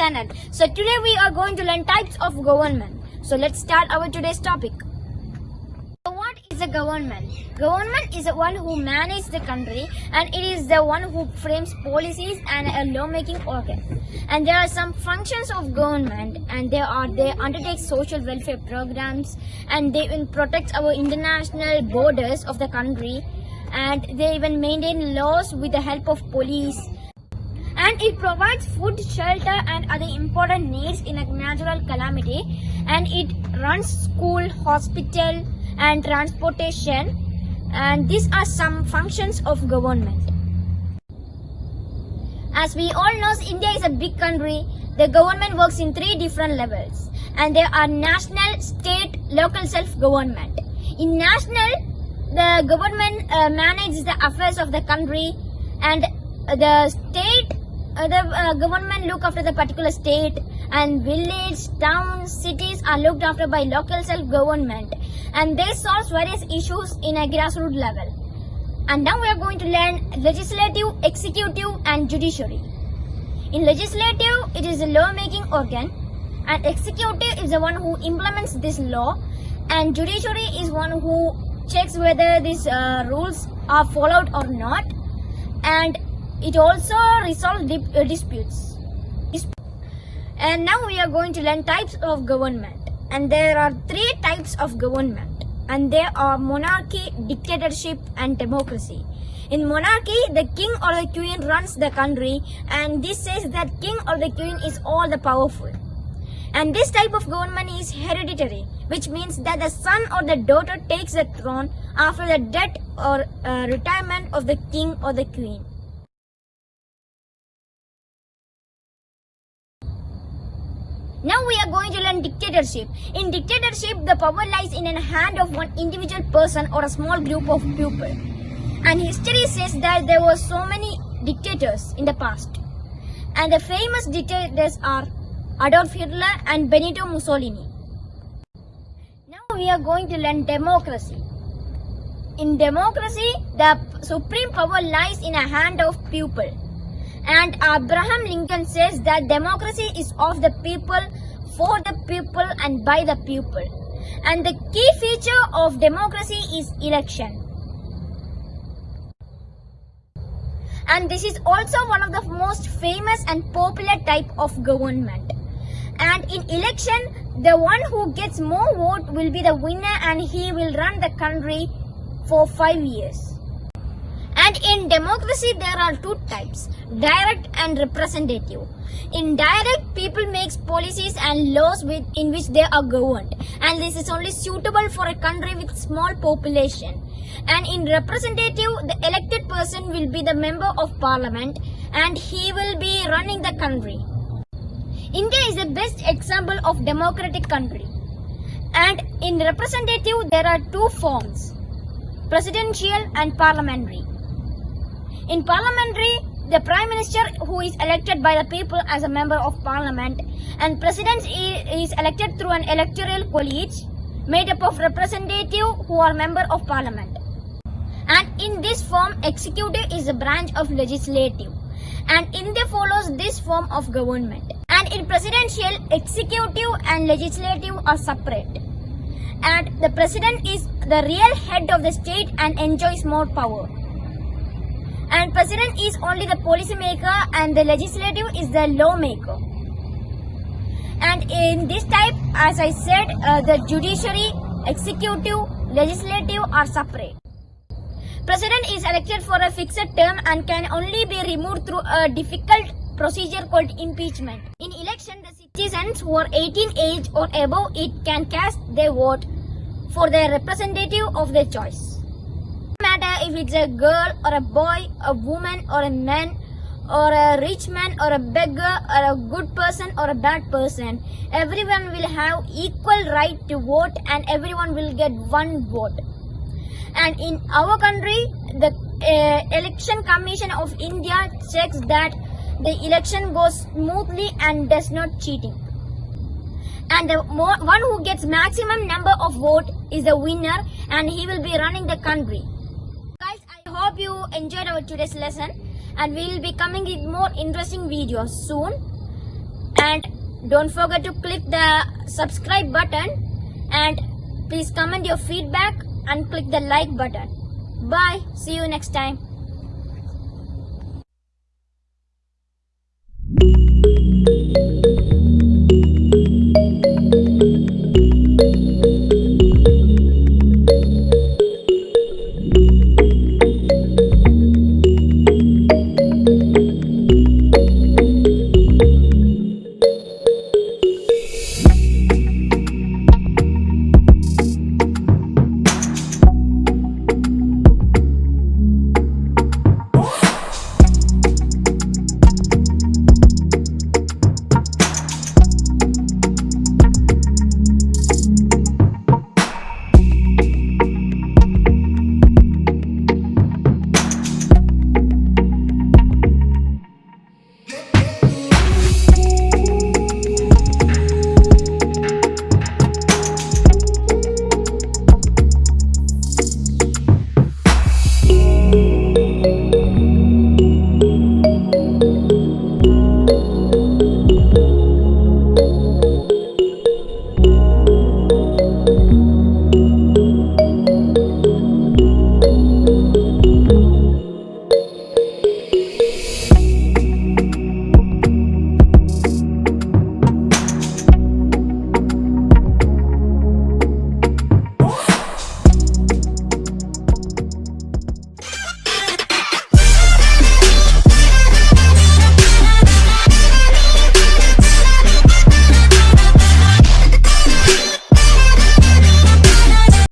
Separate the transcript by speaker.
Speaker 1: channel. So today we are going to learn types of government. So let's start our today's topic. So what is a government? Government is the one who manages the country and it is the one who frames policies and a lawmaking organ. And there are some functions of government and they are they undertake social welfare programs and they even protect our international borders of the country and they even maintain laws with the help of police and it provides food, shelter and other important needs in a natural calamity and it runs school, hospital and transportation and these are some functions of government. As we all know, India is a big country. The government works in three different levels and there are national, state, local self-government. In national, the government uh, manages the affairs of the country and the state uh, the uh, government look after the particular state and village, towns, cities are looked after by local self-government and they solve various issues in a grassroots level. And now we are going to learn legislative, executive and judiciary. In legislative, it is a law-making organ and executive is the one who implements this law and judiciary is one who checks whether these uh, rules are followed or not and it also resolves dip, uh, disputes. Disp- and now we are going to learn types of government. And there are three types of government. And they are monarchy, dictatorship and democracy. In monarchy, the king or the queen runs the country and this says that king or the queen is all the powerful. And this type of government is hereditary, which means that the son or the daughter takes the throne after the death or uh, retirement of the king or the queen. Now we are going to learn dictatorship. In dictatorship, the power lies in the hand of one individual person or a small group of people. And history says that there were so many dictators in the past. And the famous dictators are Adolf Hitler and Benito Mussolini. Now we are going to learn democracy. In democracy, the supreme power lies in the hand of people. And Abraham Lincoln says that democracy is of the people, for the people and by the people. And the key feature of democracy is election. And this is also one of the most famous and popular type of government. And in election, the one who gets more vote will be the winner and he will run the country for five years. In democracy, there are two types, direct and representative. In direct, people makes policies and laws with, in which they are governed. And this is only suitable for a country with small population. And in representative, the elected person will be the member of parliament and he will be running the country. India is the best example of democratic country. And in representative, there are two forms, presidential and parliamentary. In parliamentary, the prime minister who is elected by the people as a member of parliament and president is elected through an electoral college made up of representatives who are member of parliament. And in this form, executive is a branch of legislative. And India follows this form of government. And in presidential, executive and legislative are separate. And the president is the real head of the state and enjoys more power and president is only the policy maker and the legislative is the lawmaker. And in this type as i said uh, the judiciary executive legislative are separate. President is elected for a fixed term and can only be removed through a difficult procedure called impeachment. In election the citizens who are 18 age or above it can cast their vote for their representative of their choice if it's a girl or a boy, a woman or a man or a rich man or a beggar or a good person or a bad person. Everyone will have equal right to vote and everyone will get one vote. And in our country, the uh, Election Commission of India checks that the election goes smoothly and does not cheating. And the one who gets maximum number of vote is the winner and he will be running the country you enjoyed our today's lesson and we will be coming with more interesting videos soon. and don't forget to click the subscribe button and please comment your feedback and click the like button. Bye. See you next time